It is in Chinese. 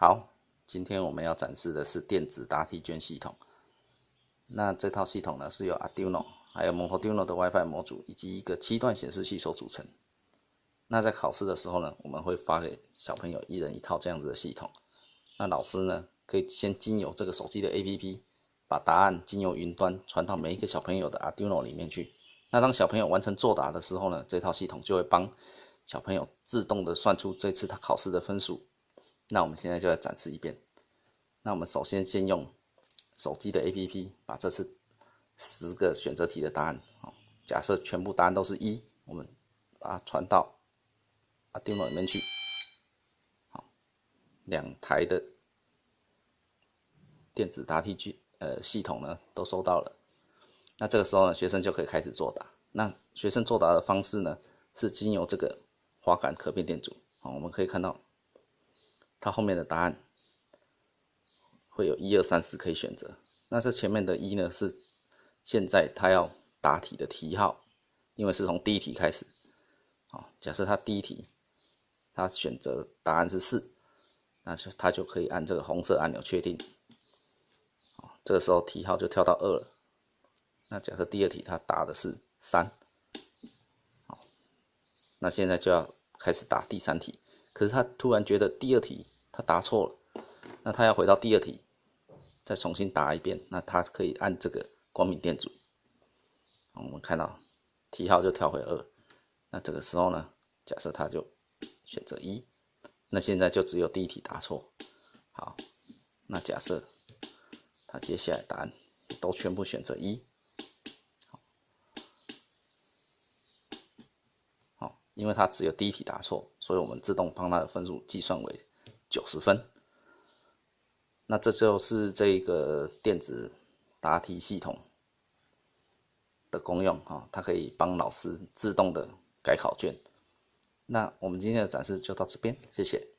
好，今天我们要展示的是电子答题卷系统。那这套系统呢，是由 Arduino、还有 Montuno 的 WiFi 模组以及一个七段显示器所组成。那在考试的时候呢，我们会发给小朋友一人一套这样子的系统。那老师呢，可以先经由这个手机的 APP，把答案经由云端传到每一个小朋友的 Arduino 里面去。那当小朋友完成作答的时候呢，这套系统就会帮小朋友自动的算出这次他考试的分数。那我们现在就来展示一遍。那我们首先先用手机的 APP 把这次十个选择题的答案，好，假设全部答案都是一，我们把它传到。啊电脑里面去，好，两台的电子答题机呃系统呢都收到了。那这个时候呢，学生就可以开始作答。那学生作答的方式呢，是经由这个滑杆可变电阻。好，我们可以看到，它后面的答案会有一二三四可以选择。那这前面的一呢，是现在他要答题的题号，因为是从第一题开始。好，假设他第一题。他选择答案是四，那就他就可以按这个红色按钮确定。这个时候题号就跳到二了。那假设第二题他答的是三，好，那现在就要开始答第三题。可是他突然觉得第二题他答错了，那他要回到第二题，再重新答一遍。那他可以按这个光明电阻。我们看到题号就跳回二。那这个时候呢，假设他就。选择一，那现在就只有第一题答错。好，那假设他接下来答案都全部选择一，好，因为他只有第一题答错，所以我们自动帮他的分数计算为九十分。那这就是这个电子答题系统的功用啊，它可以帮老师自动的改考卷。那我们今天的展示就到这边，谢谢。